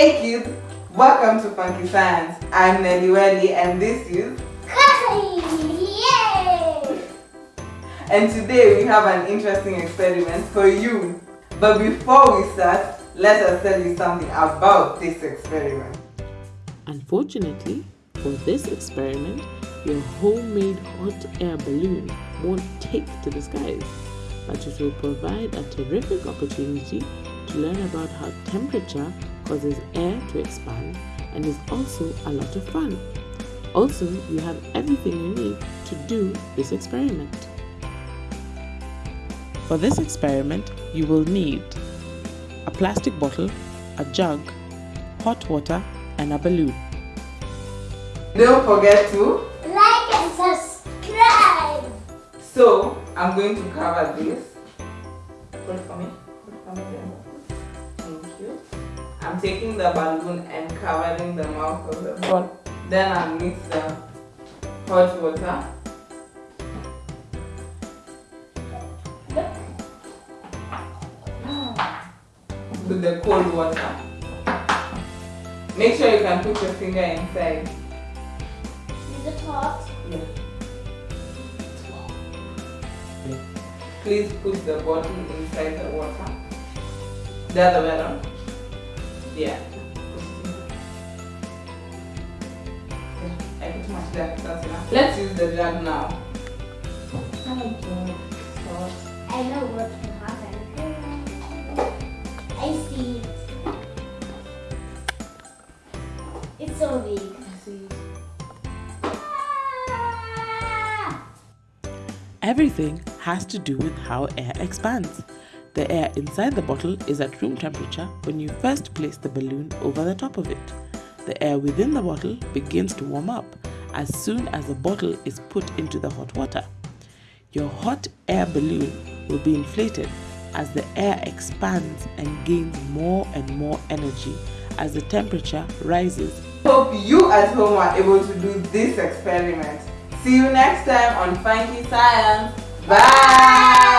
Welcome to Funky Science. I'm Nelly Welly and this is Yay! and today we have an interesting experiment for you. But before we start, let us tell you something about this experiment. Unfortunately, for this experiment, your homemade hot air balloon won't take to the skies, but it will provide a terrific opportunity to learn about how temperature causes air to expand and is also a lot of fun. Also, you have everything you need to do this experiment. For this experiment, you will need a plastic bottle, a jug, hot water, and a balloon. Don't forget to. Like and subscribe! So, I'm going to cover this. Put it for me. Put it for me. Thank you. I'm taking the balloon and covering the mouth of the ball. Then I'll mix the hot water. With the cold water. Make sure you can put your finger inside. Is it hot? Yeah. Please put the bottle inside the water. The other way around. Yeah. Yeah, I put too much there. That's enough. Let's use the jug now. My god. I know what will happen. I see it. It's so big. Ah! Everything has to do with how air expands. The air inside the bottle is at room temperature when you first place the balloon over the top of it. The air within the bottle begins to warm up as soon as the bottle is put into the hot water. Your hot air balloon will be inflated as the air expands and gains more and more energy as the temperature rises Hope you at home are able to do this experiment. See you next time on Funky Science. Bye!